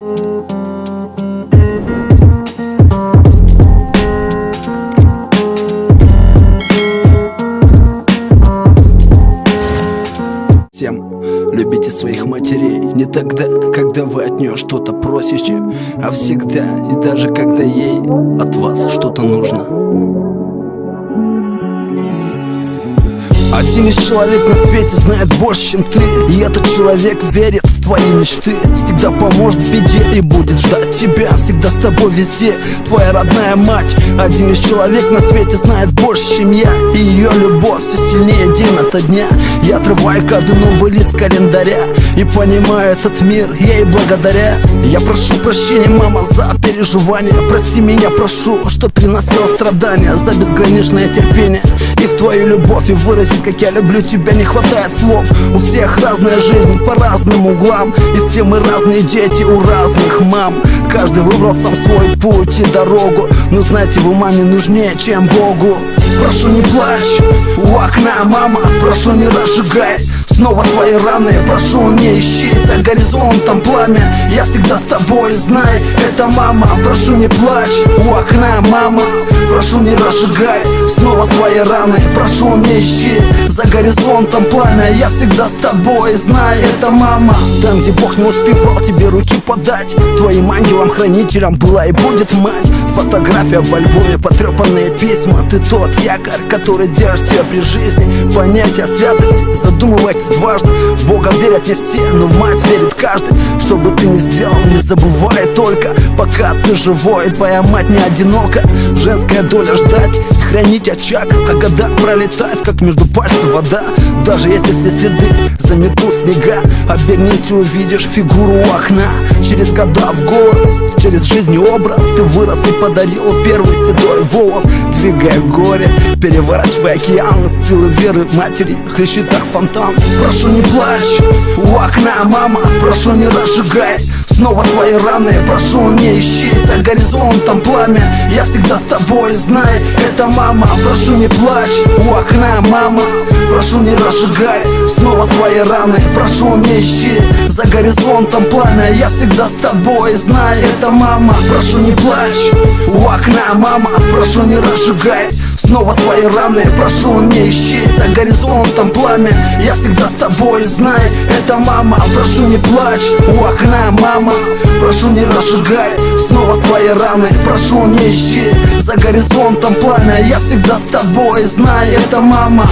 Всем любите своих матерей Не тогда, когда вы от нее что-то просите А всегда и даже когда ей от вас что-то нужно. Один из человек на свете знает больше, чем ты И этот человек верит твои мечты. Всегда поможет в беде и будет ждать тебя Всегда с тобой везде, твоя родная мать Один из человек на свете знает больше, чем я. И ее любовь все сильнее день ото дня. Я отрываю каждый новый лист календаря И понимаю этот мир ей благодаря. Я прошу прощения, мама, за переживания. Прости меня, прошу, что приносила страдания За безграничное терпение в твою любовь И выразить, как я люблю тебя, не хватает слов. У всех разная жизнь по разным углам. И все мы разные дети у разных мам. Каждый выбрал сам свой путь и дорогу. Но знаете, вы маме нужнее, чем Богу. Прошу не плачь. У окна, мама Прошу не разжигай снова твои раны. Прошу не ищи за горизонтом пламя. Я всегда с тобой, знай, это мама. Прошу не плачь у окна, мама. Прошу не разжигай снова свои раны. Прошу не ищи за горизонтом пламя. Я всегда с тобой, знай, это мама. Там, где Бог не успевал тебе руки подать Твоим ангелом-хранителем была и будет мать. Фотография в альбоме, потрепанные письма. Ты тот якорь, который держит тебя при жизни. Понятие святости, задумывайтесь дважды Бога верят не все, но в мать верит каждый. Что бы ты ни сделал, не забывай только Пока ты живой, твоя мать не одинока. Женская доля ждать хранить очаг А года пролетают, как между пальцев вода. Даже если все следы заметут снега Обернись и увидишь фигуру у окна. Через года в голос, через жизнь и образ Ты вырос и подарил первый седой волос. Двигая горе, переворачивая океан Силы веры матери хлещет так фонтан. Прошу не плачь у окна, мама Прошу не разжигай снова твои раны. Прошу не ищи за горизонтом пламя. Я всегда с тобой, знай, это мама. Прошу не плачь у окна, мама. Прошу не разжигай снова свои раны. Прошу не ищи за горизонтом пламя. Я всегда с тобой, знай, это мама. Прошу не плачь у окна, мама. Прошу не разжигай снова свои раны. Прошу не ищи за горизонтом пламя. Я всегда с тобой, знай, это мама. Прошу не плачь у окна, мама. Прошу не разжигай снова свои раны. Прошу не ищи за горизонтом пламя. Я всегда с тобой, знай, это мама